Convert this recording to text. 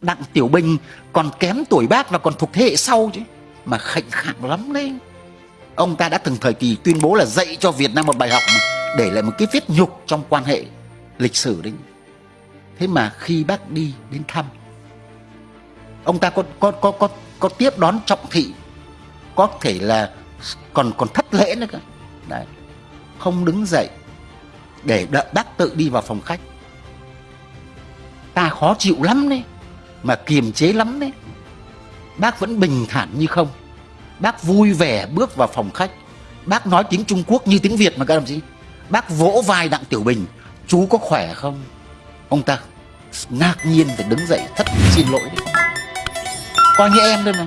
Đặng Tiểu Bình còn kém tuổi bác và còn thuộc thế hệ sau chứ. Mà khệnh khạng lắm đấy. Ông ta đã từng thời kỳ tuyên bố là dạy cho Việt Nam một bài học mà, để lại một cái vết nhục trong quan hệ lịch sử đấy. Thế mà khi bác đi đến thăm, ông ta có có có có có tiếp đón trọng thị, có thể là còn còn thất lễ nữa cơ. Đấy. Không đứng dậy để đợi bác tự đi vào phòng khách. Ta khó chịu lắm đấy mà kiềm chế lắm đấy. Bác vẫn bình thản như không. Bác vui vẻ bước vào phòng khách. Bác nói tiếng trung quốc như tiếng việt mà các đồng chí. Bác vỗ vai đặng tiểu bình. Chú có khỏe không? Ông ta ngạc nhiên phải đứng dậy thất xin lỗi đấy. Coi như em thôi mà.